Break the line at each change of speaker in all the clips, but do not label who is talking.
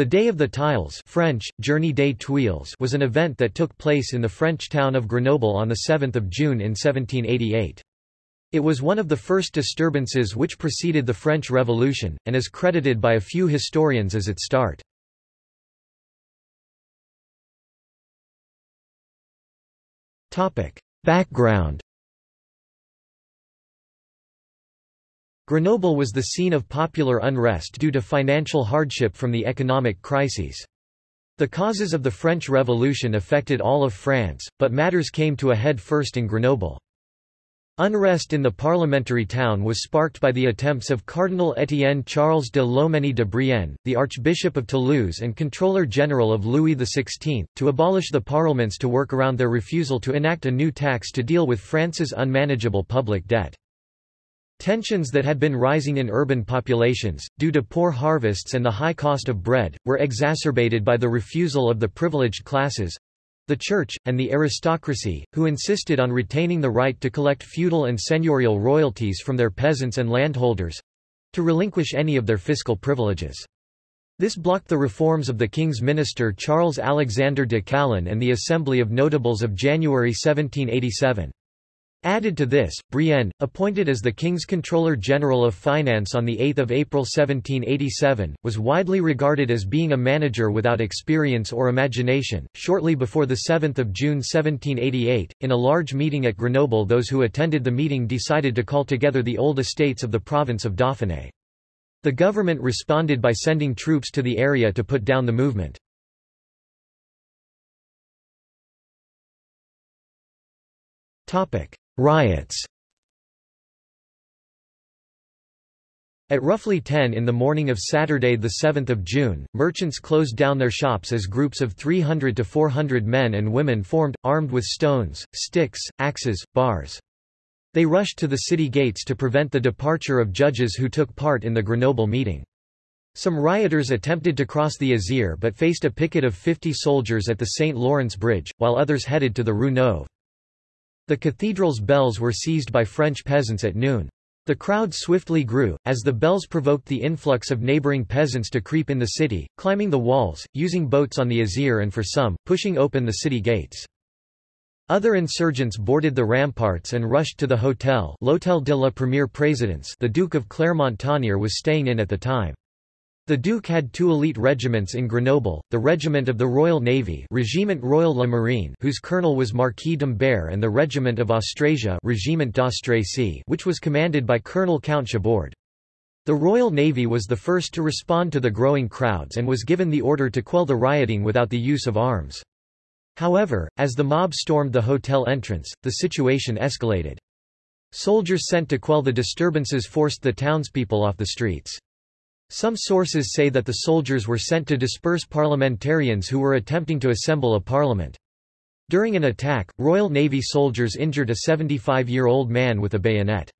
The Day of the Tiles French, Journée des Tuiles was an event that took place in the French town of Grenoble on 7 June in 1788. It was one of the first disturbances which preceded the French Revolution, and is credited by a few historians as its start. Background Grenoble was the scene of popular unrest due to financial hardship from the economic crises. The causes of the French Revolution affected all of France, but matters came to a head first in Grenoble. Unrest in the parliamentary town was sparked by the attempts of Cardinal Étienne Charles de Loménie de Brienne, the Archbishop of Toulouse and Controller General of Louis XVI, to abolish the parliaments to work around their refusal to enact a new tax to deal with France's unmanageable public debt. Tensions that had been rising in urban populations, due to poor harvests and the high cost of bread, were exacerbated by the refusal of the privileged classes—the church, and the aristocracy, who insisted on retaining the right to collect feudal and seigneurial royalties from their peasants and landholders—to relinquish any of their fiscal privileges. This blocked the reforms of the king's minister Charles Alexander de Calonne and the Assembly of Notables of January 1787. Added to this, Brienne, appointed as the King's Controller General of Finance on 8 April 1787, was widely regarded as being a manager without experience or imagination. Shortly before 7 June 1788, in a large meeting at Grenoble those who attended the meeting decided to call together the old estates of the province of Dauphiné. The government responded by sending troops to the area to put down the movement. Topic. Riots At roughly 10 in the morning of Saturday 7 June, merchants closed down their shops as groups of 300 to 400 men and women formed, armed with stones, sticks, axes, bars. They rushed to the city gates to prevent the departure of judges who took part in the Grenoble meeting. Some rioters attempted to cross the Isère but faced a picket of 50 soldiers at the St. Lawrence Bridge, while others headed to the Rue Neuve. The cathedral's bells were seized by French peasants at noon. The crowd swiftly grew, as the bells provoked the influx of neighboring peasants to creep in the city, climbing the walls, using boats on the Isère and for some, pushing open the city gates. Other insurgents boarded the ramparts and rushed to the hotel L'Hôtel de la Première Présidence the Duke of Clermont-Tonnerre was staying in at the time. The Duke had two elite regiments in Grenoble, the Regiment of the Royal Navy Régiment Royal La Marine whose colonel was Marquis d'Humbert and the Regiment of Austrasia d'Austrasie which was commanded by Colonel Count Chabord. The Royal Navy was the first to respond to the growing crowds and was given the order to quell the rioting without the use of arms. However, as the mob stormed the hotel entrance, the situation escalated. Soldiers sent to quell the disturbances forced the townspeople off the streets. Some sources say that the soldiers were sent to disperse parliamentarians who were attempting to assemble a parliament. During an attack, Royal Navy soldiers injured a 75-year-old man with a bayonet.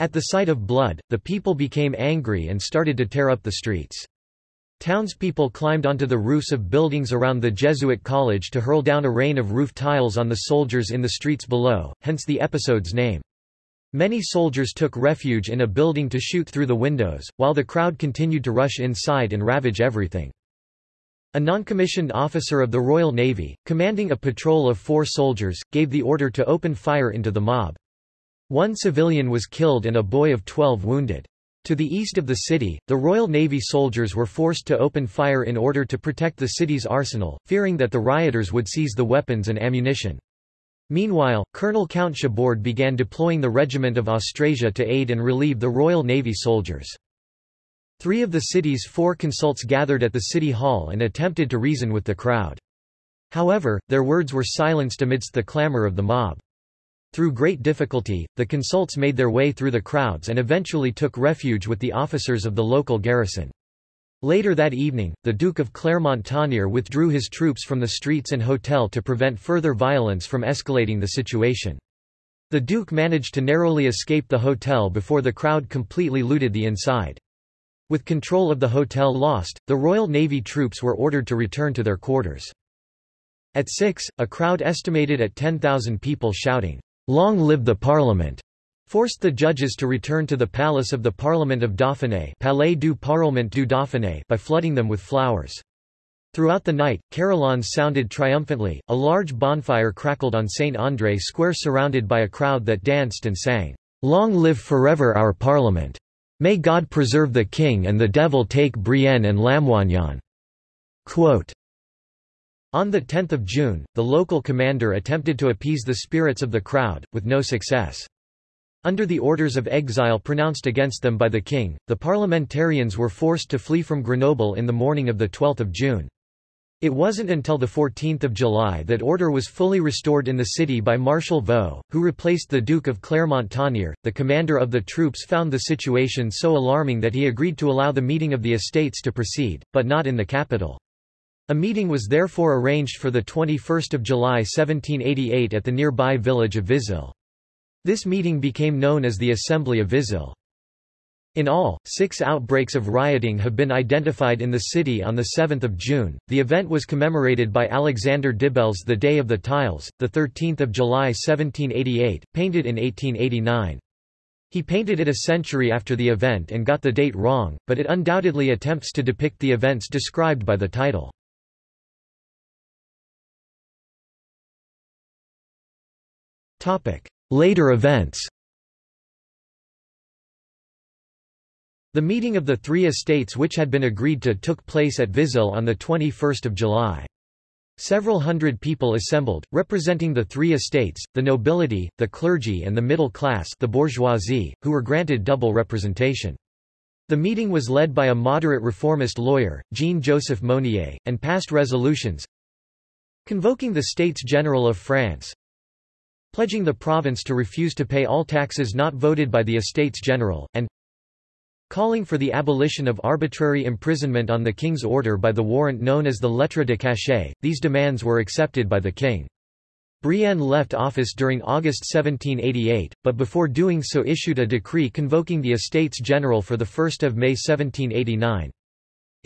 At the sight of blood, the people became angry and started to tear up the streets. Townspeople climbed onto the roofs of buildings around the Jesuit college to hurl down a rain of roof tiles on the soldiers in the streets below, hence the episode's name. Many soldiers took refuge in a building to shoot through the windows, while the crowd continued to rush inside and ravage everything. A non-commissioned officer of the Royal Navy, commanding a patrol of four soldiers, gave the order to open fire into the mob. One civilian was killed and a boy of 12 wounded. To the east of the city, the Royal Navy soldiers were forced to open fire in order to protect the city's arsenal, fearing that the rioters would seize the weapons and ammunition. Meanwhile, Colonel Count Chabord began deploying the Regiment of Austrasia to aid and relieve the Royal Navy soldiers. Three of the city's four consults gathered at the city hall and attempted to reason with the crowd. However, their words were silenced amidst the clamor of the mob. Through great difficulty, the consults made their way through the crowds and eventually took refuge with the officers of the local garrison. Later that evening, the Duke of Clermont-Tonnerre withdrew his troops from the streets and hotel to prevent further violence from escalating the situation. The Duke managed to narrowly escape the hotel before the crowd completely looted the inside. With control of the hotel lost, the Royal Navy troops were ordered to return to their quarters. At 6, a crowd estimated at 10,000 people shouting, "'Long live the Parliament!' Forced the judges to return to the palace of the Parliament of Dauphiné Palais du Parlement du Dauphiné by flooding them with flowers. Throughout the night, carillons sounded triumphantly, a large bonfire crackled on St. André Square surrounded by a crowd that danced and sang, "'Long live forever our Parliament! May God preserve the King and the Devil take Brienne and Lamoignon!' Quote, on 10 June, the local commander attempted to appease the spirits of the crowd, with no success. Under the orders of exile pronounced against them by the king, the parliamentarians were forced to flee from Grenoble in the morning of 12 June. It wasn't until 14 July that order was fully restored in the city by Marshal Vaux, who replaced the Duke of Clermont-Tonnerre. The commander of the troops found the situation so alarming that he agreed to allow the meeting of the estates to proceed, but not in the capital. A meeting was therefore arranged for 21 July 1788 at the nearby village of Vizille. This meeting became known as the Assembly of Vizille. In all, six outbreaks of rioting have been identified in the city on 7 June. The event was commemorated by Alexander Debelle's the Day of the Tiles, 13 July 1788, painted in 1889. He painted it a century after the event and got the date wrong, but it undoubtedly attempts to depict the events described by the title. Later events The meeting of the three estates which had been agreed to took place at Vizille on 21 July. Several hundred people assembled, representing the three estates, the nobility, the clergy and the middle class the bourgeoisie, who were granted double representation. The meeting was led by a moderate reformist lawyer, Jean-Joseph Mounier, and passed resolutions convoking the States General of France, pledging the province to refuse to pay all taxes not voted by the Estates General, and calling for the abolition of arbitrary imprisonment on the king's order by the warrant known as the lettre de cachet. These demands were accepted by the king. Brienne left office during August 1788, but before doing so issued a decree convoking the Estates General for 1 May 1789.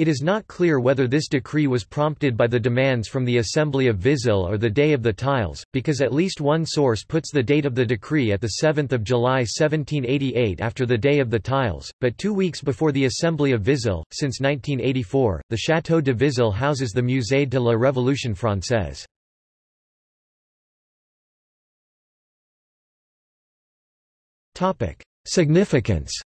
It is not clear whether this decree was prompted by the demands from the Assembly of Vizille or the Day of the Tiles, because at least one source puts the date of the decree at 7 July 1788 after the Day of the Tiles, but two weeks before the Assembly of Vizille. Since 1984, the Château de Vizille houses the Musée de la Révolution française. Significance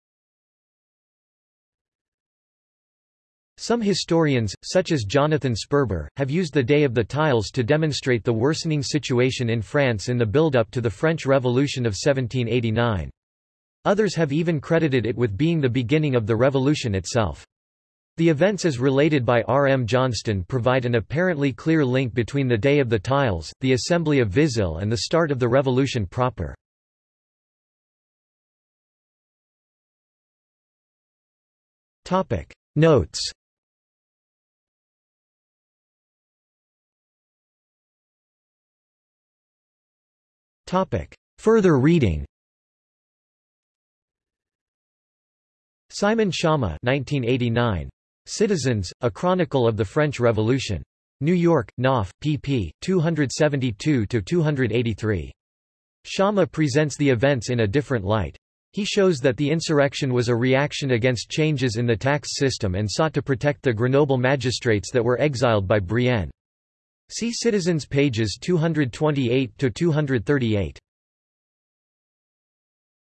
Some historians, such as Jonathan Sperber, have used the Day of the Tiles to demonstrate the worsening situation in France in the build-up to the French Revolution of 1789. Others have even credited it with being the beginning of the revolution itself. The events as related by R. M. Johnston provide an apparently clear link between the Day of the Tiles, the Assembly of Vizille and the start of the revolution proper. Notes Further reading Simon Schama 1989. Citizens, A Chronicle of the French Revolution. New York, Knopf, pp. 272–283. Schama presents the events in a different light. He shows that the insurrection was a reaction against changes in the tax system and sought to protect the Grenoble magistrates that were exiled by Brienne. See Citizens pages 228–238.